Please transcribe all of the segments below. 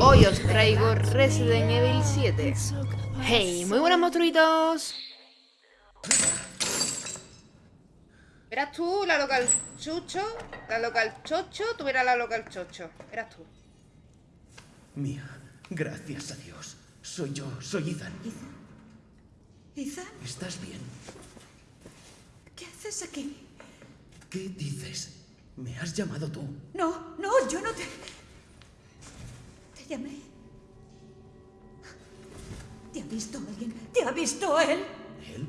Hoy os traigo Resident Evil 7. Hey, muy buenos monstruitos. Eras tú la local chucho, la local chocho, tú eras la local chocho. Eras tú. Mía, gracias a Dios. Soy yo, soy Ethan. ¿Ethan? ¿Ethan? ¿Estás bien? ¿Qué haces aquí? ¿Qué dices? ¿Me has llamado tú? No, no, yo no te... Te llamé. ¿Te ha visto alguien? ¿Te ha visto él? ¿Él?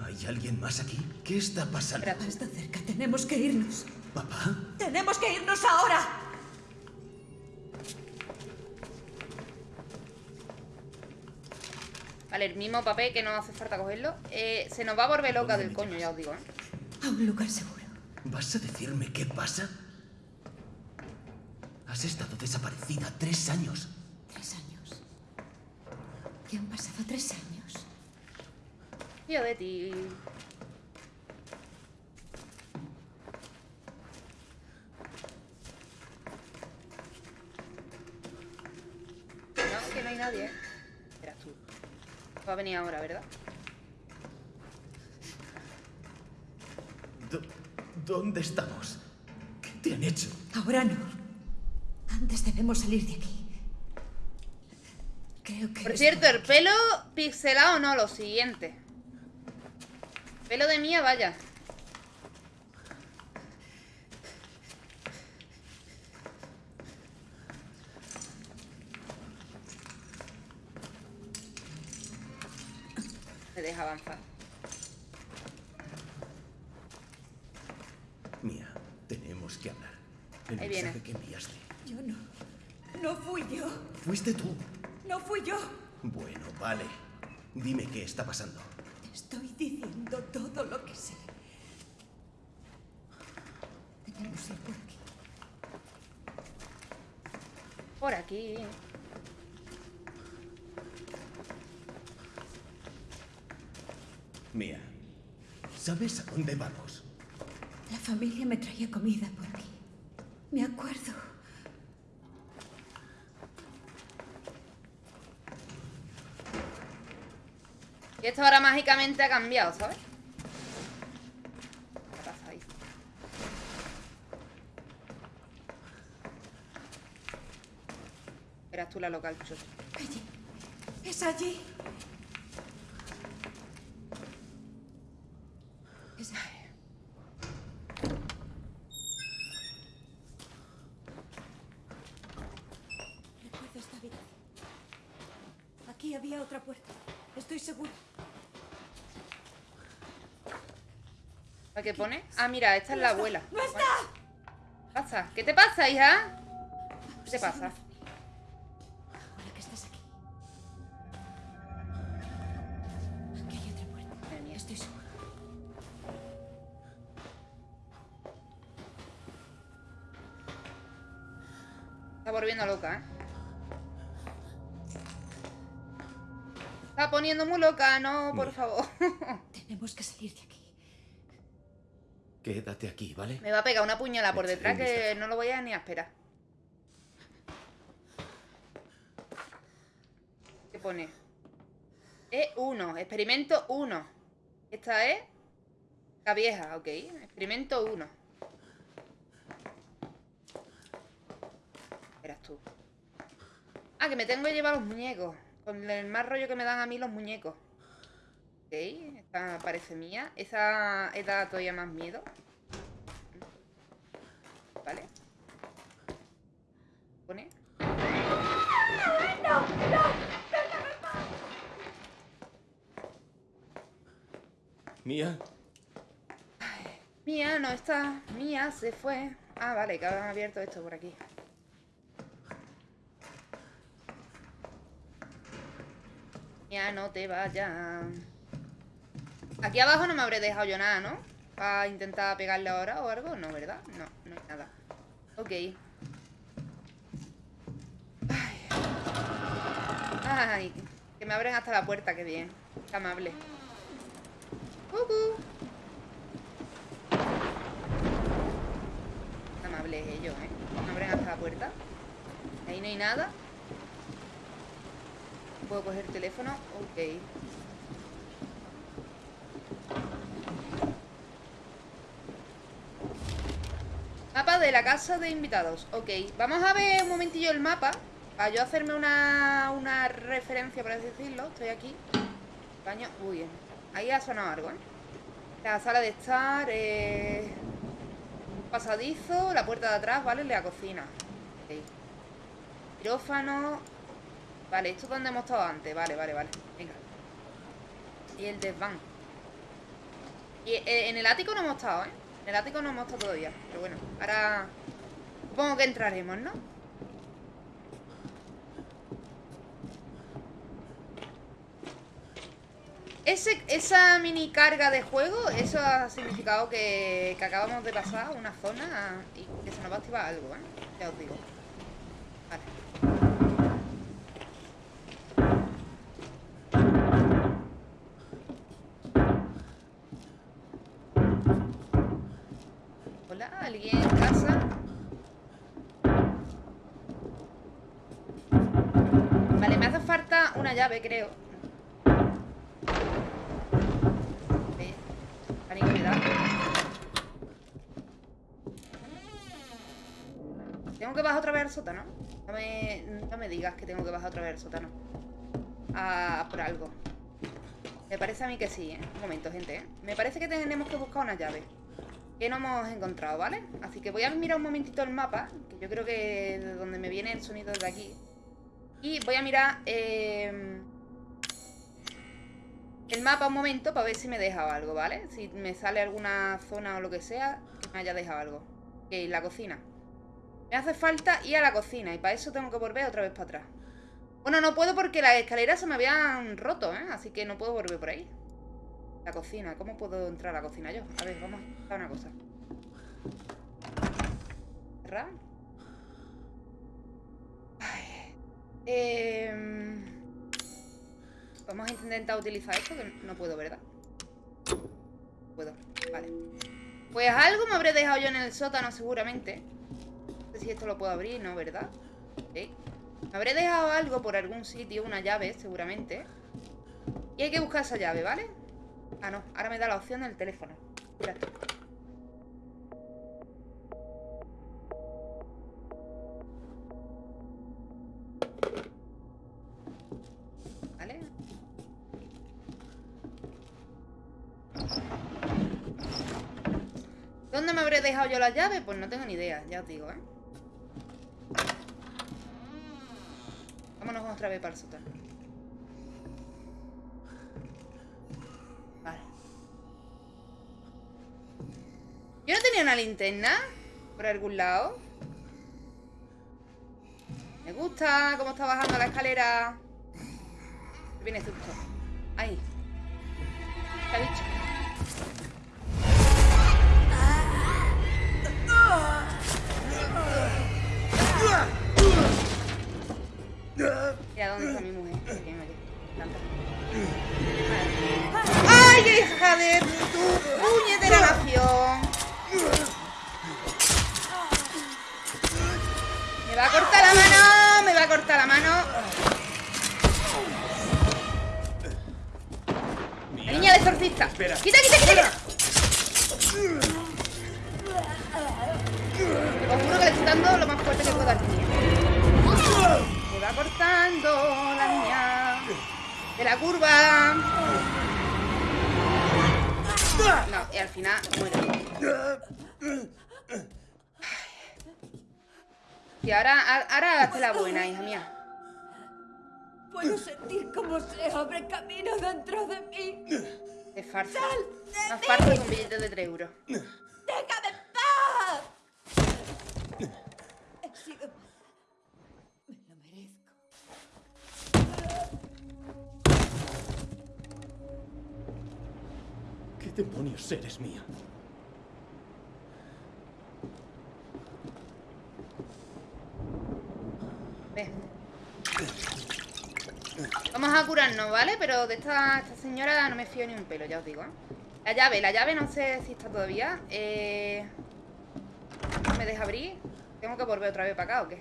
¿Hay alguien más aquí? ¿Qué está pasando? Espera. Está cerca, tenemos que irnos. ¿Papá? ¡Tenemos que irnos ahora! Vale, el mismo papel que no hace falta cogerlo. Eh, se nos va a volver loca ¿Dónde del coño, ya os digo, ¿eh? A un lugar seguro. ¿Vas a decirme qué pasa? Has estado desaparecida tres años. Tres años. ¿Qué han pasado tres años? Tío de ti. No, que no hay nadie, ¿eh? Eras tú. Va a venir ahora, ¿verdad? ¿Dónde estamos? ¿Qué te han hecho? Ahora no. Debemos salir de aquí. Creo que... Por cierto, el pelo pixelado no, lo siguiente. Pelo de mía, vaya. Me deja avanzar. Mía, tenemos que hablar. El Ahí viene. mensaje que enviaste. Yo no. No fui yo. ¿Fuiste tú? No fui yo. Bueno, vale. Dime qué está pasando. Te estoy diciendo todo lo que sé. Debemos ir por aquí. Por aquí. Mía, ¿sabes a dónde vamos? La familia me traía comida por aquí. Me acuerdo. Y esto ahora mágicamente ha cambiado, ¿sabes? ¿Qué pasa ahí? Eras tú la local, chucho. Allí. Es allí. Es allí. Aquí había otra puerta. Estoy segura. ¿A qué pone? Ah, mira, esta es la abuela. ¡No está! ¿Qué pasa? ¿Qué te pasa, hija? ¿Qué te pasa? Poniendo muy loca, no, por Mira. favor. Tenemos que salir de aquí. Quédate aquí, ¿vale? Me va a pegar una puñalada por detrás que no lo voy a ni a esperar. ¿Qué pone? E1, experimento 1. Esta es la vieja, ok. Experimento 1. Eras tú. Ah, que me tengo que llevar los muñecos. Con el más rollo que me dan a mí los muñecos. Ok, esta parece mía. Esa he dado todavía más miedo. Vale. Pone. Mía, Mía no está. Mía se fue. Ah, vale, que han abierto esto por aquí. No te vayas. Aquí abajo no me habré dejado yo nada, ¿no? Para intentar pegarle ahora o algo. No, ¿verdad? No, no hay nada. Ok. Ay. Ay, que me abren hasta la puerta, qué bien. Qué amable. Cucú. Qué amables ellos, ¿eh? Me abren hasta la puerta. Ahí no hay nada. Puedo coger el teléfono. Ok. Mapa de la casa de invitados. Ok, vamos a ver un momentillo el mapa. Para yo hacerme una, una referencia, por así decirlo. Estoy aquí. Baño. Uy, ahí ha sonado algo, ¿eh? La sala de estar. Eh... Pasadizo. La puerta de atrás, ¿vale? La cocina. Ok. Quirófano. Vale, esto es donde hemos estado antes. Vale, vale, vale. Venga. Y el desván. Y eh, en el ático no hemos estado, ¿eh? En el ático no hemos estado todavía. Pero bueno, ahora... Supongo que entraremos, ¿no? Ese, esa mini carga de juego, eso ha significado que, que acabamos de pasar una zona y que se nos va a activar algo, ¿eh? Ya os digo. ¿Alguien en casa? Vale, me hace falta una llave, creo. Me da. Tengo que bajar otra vez al sótano. No me, no me digas que tengo que bajar otra vez al sótano. Ah, por algo. Me parece a mí que sí, ¿eh? Un momento, gente, ¿eh? Me parece que tenemos que buscar una llave. Que no hemos encontrado, ¿vale? Así que voy a mirar un momentito el mapa. Que yo creo que de donde me viene el sonido de aquí. Y voy a mirar eh, el mapa un momento para ver si me he dejado algo, ¿vale? Si me sale alguna zona o lo que sea, que me haya dejado algo. Ok, la cocina. Me hace falta ir a la cocina y para eso tengo que volver otra vez para atrás. Bueno, no puedo porque las escaleras se me habían roto, ¿eh? Así que no puedo volver por ahí. La cocina, ¿cómo puedo entrar a la cocina yo? A ver, vamos a una cosa. Cerrar. Em, Vamos a intentar utilizar esto, que no puedo, ¿verdad? Puedo, vale. Pues algo me habré dejado yo en el sótano seguramente. No sé si esto lo puedo abrir, ¿no? ¿Verdad? Ok. Me habré dejado algo por algún sitio, una llave, seguramente. Y hay que buscar esa llave, ¿vale? Ah, no. Ahora me da la opción del teléfono. Esto. ¿Vale? ¿Dónde me habré dejado yo la llave? Pues no tengo ni idea, ya os digo, ¿eh? Vámonos otra vez para el sótano. Una linterna por algún lado. Me gusta cómo está bajando la escalera. Viene susto. Ahí. ¿Qué ha y al final muere. Y ahora, ahora hazte la buena, hija mía. Puedo sentir cómo se abre camino dentro de mí. Es farsa. ¡Sal de Más farsa que un billete de 3 euros. ¡Déjame ¿Qué demonios eres mía? Vamos a curarnos, ¿vale? Pero de esta, señora no me fío ni un pelo, ya os digo, ¿eh? La llave, la llave no sé si está todavía. Eh... ¿No me deja abrir? ¿Tengo que volver otra vez para acá o qué?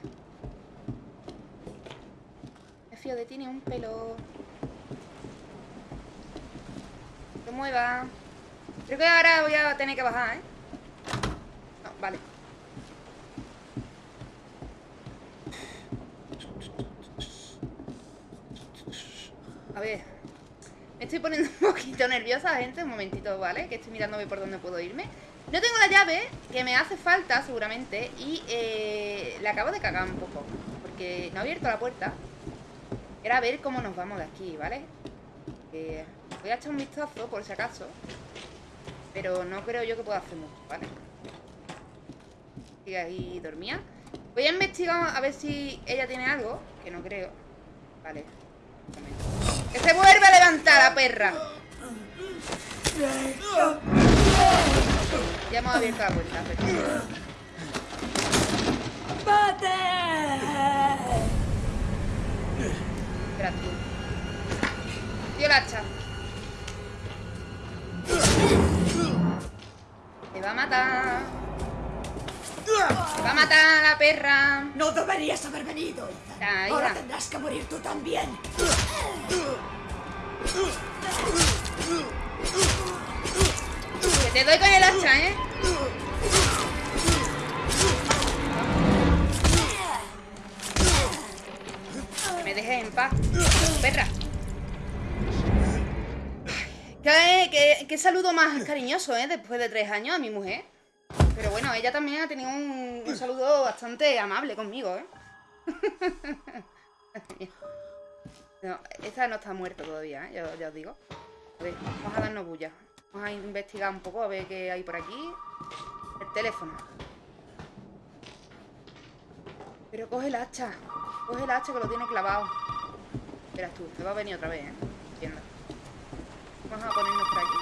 Me fío de ti ni un pelo. No te muevas. Creo que ahora voy a tener que bajar, ¿eh? No, vale. A ver. Me estoy poniendo un poquito nerviosa, gente. Un momentito, ¿vale? Que estoy mirándome por dónde puedo irme. No tengo la llave, que me hace falta seguramente. Y eh, la acabo de cagar un poco. Porque no he abierto la puerta. Era ver cómo nos vamos de aquí, ¿vale? Eh, voy a echar un vistazo por si acaso. Pero no creo yo que pueda hacer mucho, ¿vale? Sigue ahí dormía. Voy a investigar a ver si ella tiene algo. Que no creo. Vale. ¡Que se vuelva a levantar la perra! Ya hemos abierto la puerta. tú. Tío el hacha. Me va a matar. Me va a matar la perra. No deberías haber venido, Ethan. Ah, Ahora tendrás que morir tú también. Que te doy con el hacha, ¿eh? Que me dejes en paz. Perra. Qué, saludo más cariñoso, ¿eh? Después de tres años a mi mujer. Pero bueno, ella también ha tenido un, saludo bastante amable conmigo, ¿eh? No, esta no está muerta todavía, ¿eh? Ya, ya os digo. A ver, vamos a darnos bulla. Vamos a investigar un poco a ver qué hay por aquí. El teléfono. Pero coge el hacha. Coge el hacha que lo tiene clavado. Verás tú, te va a venir otra vez, ¿eh? Entiendo. Vamos a ponernos por aquí.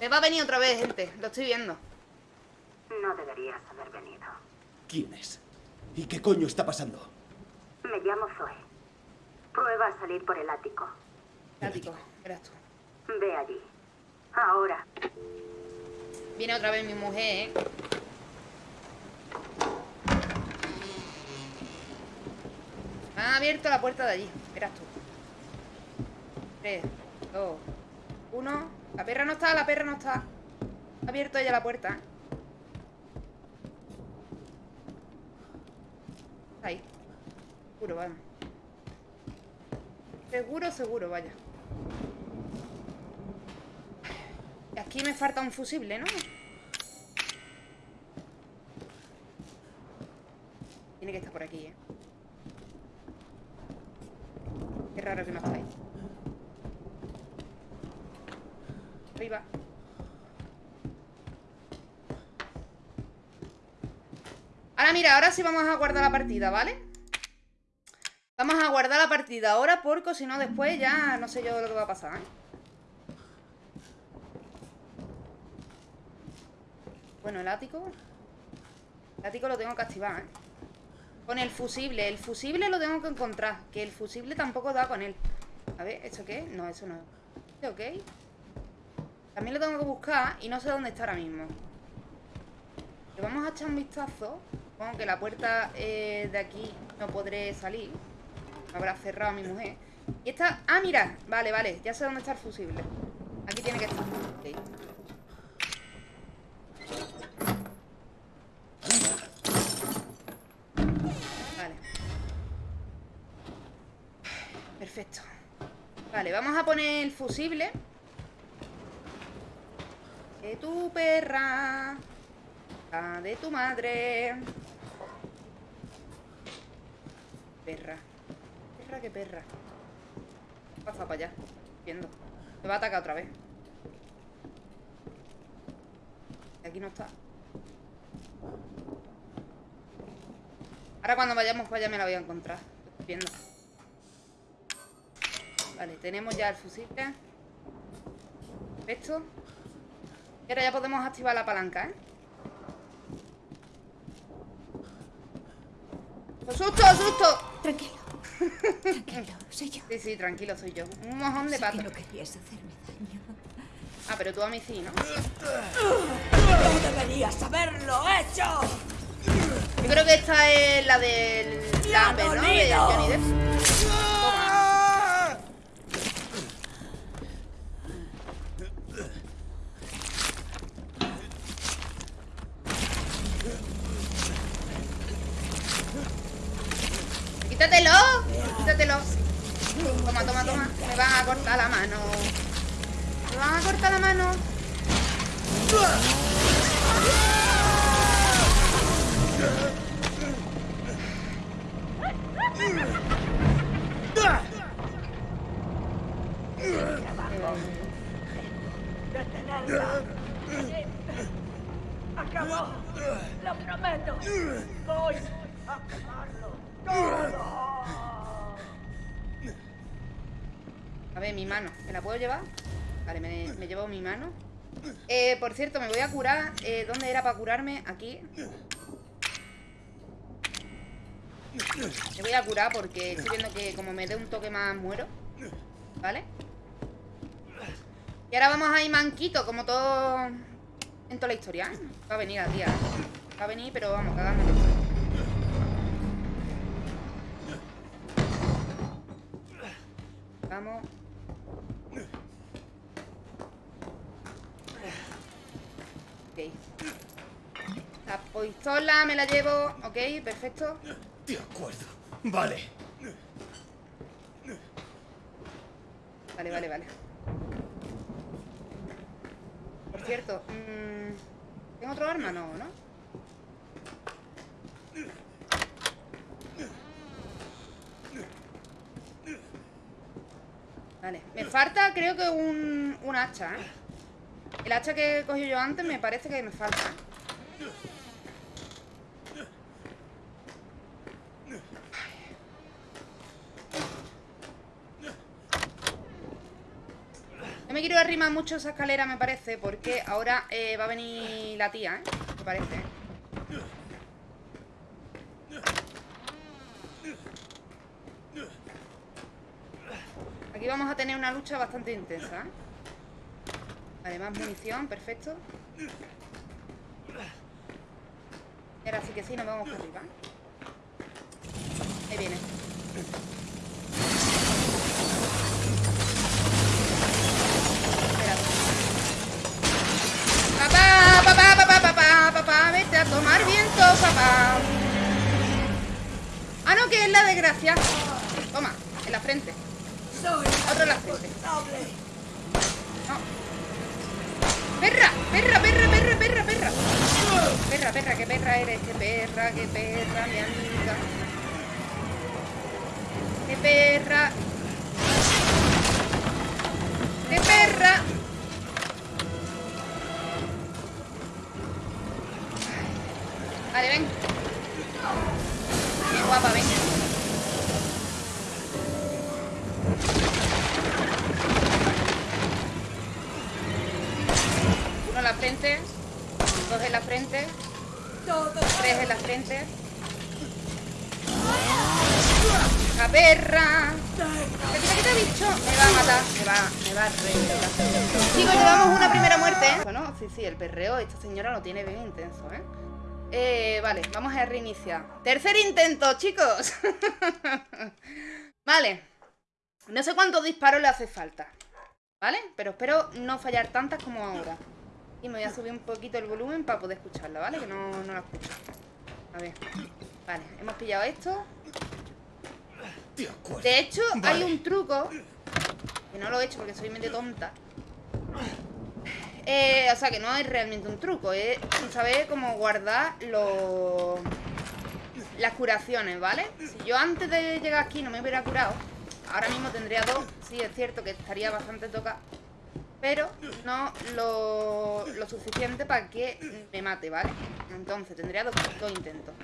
Me va a venir otra vez, gente. Lo estoy viendo. No deberías haber venido. ¿Quién es? ¿Y qué coño está pasando? Me llamo Zoe. Prueba a salir por el ático. Ático, verás tú. Ve allí. Ahora. Viene otra vez mi mujer, ¿eh? Me han abierto la puerta de allí. Verás tú. 3, 2, 1. La perra no está, la perra no está. Ha abierto ella la puerta. ahí. Seguro, vamos. Seguro, seguro, vaya. Y Aquí me falta un fusible, ¿no? Tiene que estar por aquí, ¿eh? Qué raro que no está ahí. Arriba. Ahora sí vamos a guardar la partida, ¿vale? Vamos a guardar la partida ahora porque si no después ya no sé yo lo que va a pasar, ¿eh? Bueno, el ático. El ático lo tengo que activar, ¿eh? Con el fusible. El fusible lo tengo que encontrar. Que el fusible tampoco da con él. A ver, ¿esto qué? No, eso no. ¿Este ok? También lo tengo que buscar y no sé dónde está ahora mismo. Le vamos a echar un vistazo. Supongo que la puerta eh, de aquí no podré salir. Habrá cerrado mi mujer. Y esta... Ah, mira. Vale, vale. Ya sé dónde está el fusible. Aquí tiene que estar. Ok. Vale. Perfecto. Vale, vamos a poner el fusible. De tu perra. La de tu madre. Perra. Perra que perra. Pasa para allá. Viendo. Me va a atacar otra vez. Aquí no está. Ahora cuando vayamos para allá me la voy a encontrar. Estoy viendo. Vale, tenemos ya el fusible. Perfecto. Y ahora ya podemos activar la palanca, ¿eh? ¡Asusto, asusto! Tranquilo. Tranquilo, soy yo. Sí, sí, tranquilo, soy yo. Un mojón de pato. no querías hacerme daño. Ah, pero tú a mí sí, ¿no? ¡No deberías haberlo hecho! Yo creo que esta es la del... de Johnny Depp. Toma. Quítatelo, quítatelo. Toma, toma, toma. Me van a cortar la mano. Me van a cortar la mano. Eh, por cierto, me voy a curar. Eh, ¿Dónde era para curarme? Aquí. Me voy a curar porque estoy viendo que como me dé un toque más muero. ¿Vale? Y ahora vamos a ir manquito, como todo en toda la historia. Va a venir la tía. Va a venir, pero vamos, cagándonos. Vamos. Ok. La pistola me la llevo. Ok, perfecto. De acuerdo. Vale. Vale, vale, vale. Por cierto, mm, ¿tengo otro arma? No, ¿no? Vale, me falta creo que un, un hacha, ¿eh? El hacha que he cogido yo antes me parece que me falta. Arrimar mucho esa escalera, me parece, porque ahora eh, va a venir la tía, ¿eh? Me parece. Aquí vamos a tener una lucha bastante intensa, ¿eh? Vale, más munición, perfecto. Ahora sí que sí, nos vamos para arriba. Ahí viene. A tomar viento, papá. Ah, no, que es la desgracia. Toma, en la frente. Otro en la frente. No. ¡Perra! ¡Perra, perra, perra, perra, perra! Perra, perra, qué perra eres, qué perra, qué perra, mi amiga. ¡Qué perra! ¡Qué perra! Vale, ven. Qué guapa, ven. Uno en la frente. Dos en la frente. Tres en la frente. ¡La perra! ¿Qué te quita, bicho? Me va a matar. Me va, me va a reventar. Chicos, llevamos una primera muerte. ¿eh? Bueno, sí, sí, el perreo. Esta señora lo tiene bien intenso, ¿eh? Eh, vale, vamos a reiniciar. Tercer intento, chicos. vale. No sé cuántos disparos le hace falta. ¿Vale? Pero espero no fallar tantas como ahora. Y me voy a subir un poquito el volumen para poder escucharla, ¿vale? Que no, no la escucho. A ver. Vale, hemos pillado esto. De hecho, Vale. hay un truco que no lo he hecho porque soy medio tonta. Eh, o sea, que no es realmente un truco, es saber cómo guardar los las curaciones, ¿vale? Si yo antes de llegar aquí no me hubiera curado, ahora mismo tendría dos. Sí, es cierto que estaría bastante tocado. Pero no lo, lo suficiente para que me mate, ¿vale? Entonces tendría dos, dos intentos.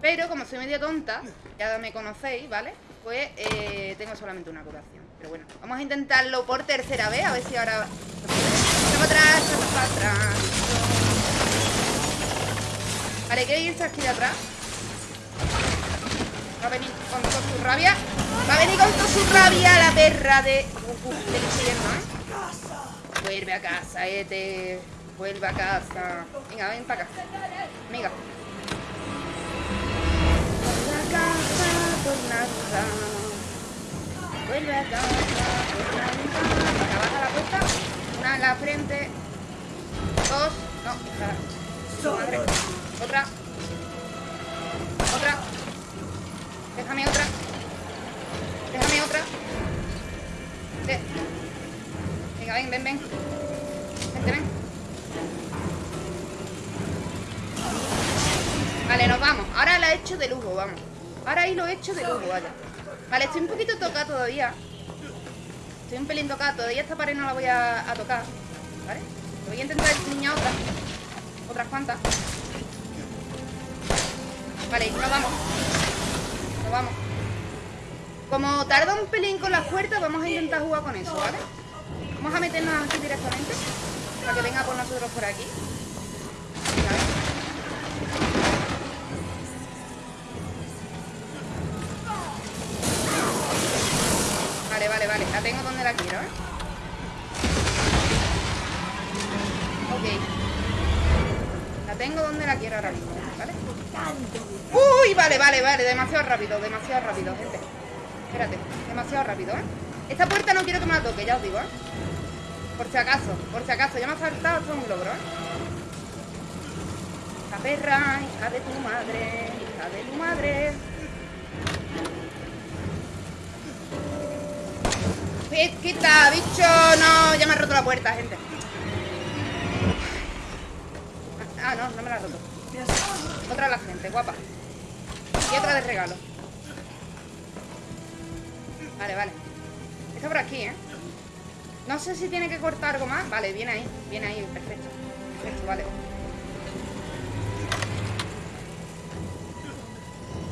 Pero como soy media tonta, ya me conocéis, ¿vale? Pues eh, tengo solamente una curación. Pero bueno, vamos a intentarlo por tercera vez, a ver si ahora... Echamos para atrás, echamos para atrás. Vale, que irse aquí de atrás. Va a venir con toda su rabia. Va a venir con toda su rabia la perra de... Uf, del infierno, ¿eh? Vuelve a casa, Ete. Vuelve a casa. Venga, ven para acá. Venga. Vuelve a casa, por Venga, baja la puerta. Una en la frente. Dos. No. Otra. Otra. Déjame otra. Déjame otra. Venga, ven, ven, ven. Vente, ven. Vale, nos vamos. Ahora la he hecho de lujo, vamos. Ahora ahí lo he hecho de lujo, vaya. Vale, estoy un poquito tocada todavía. Estoy un pelín tocada. Todavía esta pared no la voy a, tocar. ¿Vale? Voy a intentar enseñar otras. Otras cuantas. Vale, nos vamos. Nos vamos. Como tarda un pelín con las puertas, vamos a intentar jugar con eso, ¿vale? Vamos a meternos aquí directamente. Para que venga por nosotros por aquí. Tengo donde la quiero ahora mismo, ¿vale? Uy, vale, vale, vale. Demasiado rápido, demasiado rápido, gente. Espérate, demasiado rápido, ¿eh? Esta puerta no quiero que me la toque, ya os digo, ¿eh? Por si acaso, por si acaso. Ya me ha faltado hasta un logro, ¿eh? La perra, hija de tu madre, hija de tu madre. Quita, bicho, no, ya me ha roto la puerta, gente. Ah, no, no me la ha roto. Otra a la gente, guapa. Y otra de regalo. Vale, vale. Está por aquí, ¿eh? No sé si tiene que cortar algo más. Vale, viene ahí, viene ahí, perfecto. Perfecto, vale.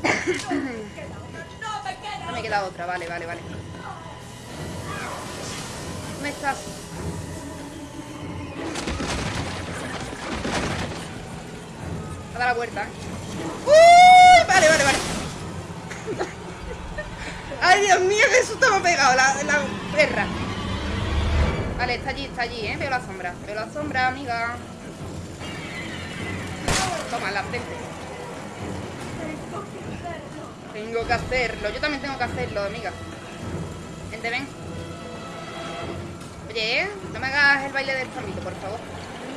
No me queda otra, vale, vale, vale. ¿Dónde estás? A dar la vuelta. ¡Uy! Vale, vale, vale. ¡Ay, Dios mío, qué susto me ha pegado la, la perra! Vale, está allí, está allí, ¿eh? Veo la sombra. Veo la sombra, amiga. Toma, la frente. Tengo que hacerlo. Yo también tengo que hacerlo, amiga. Vente, ven. Oye, ¿eh? No me hagas el baile del zambito, por favor.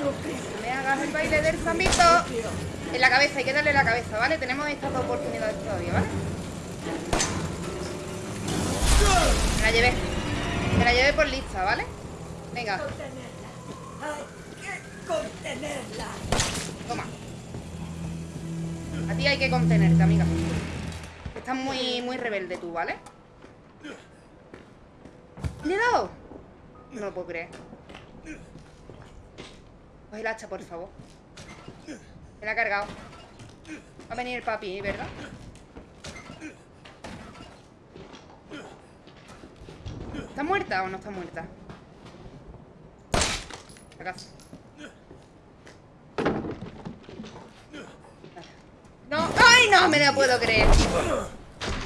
No me hagas el baile del zambito. En la cabeza, hay que darle la cabeza, ¿vale? Tenemos estas dos oportunidades todavía, ¿vale? Me la llevé. Me la llevé por lista, ¿vale? Venga, Contenerla. Hay que contenerla. toma. A ti hay que contenerte, amiga. Estás muy, muy rebelde tú, ¿vale? ¿Le he dado? No lo puedo creer. Coge el hacha, por favor. Me la ha cargado. Va a venir el papi, ¿verdad? ¿Está muerta o no está muerta? ¿Acaso? No, ¡ay, no! Me la puedo creer.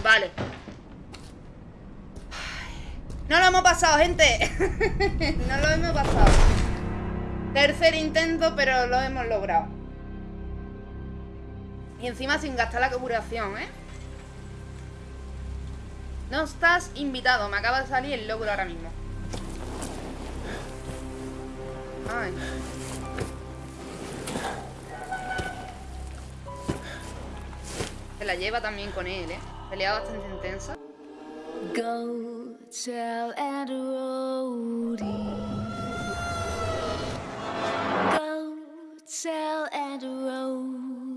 Vale. No lo hemos pasado, gente. no lo hemos pasado. Tercer intento, pero lo hemos logrado. Y encima sin gastar la curación, ¿eh? No estás invitado, me acaba de salir el lóbulo ahora mismo Ay. Se la lleva también con él, ¿eh? Pelea bastante intensa Go tell and Go tell and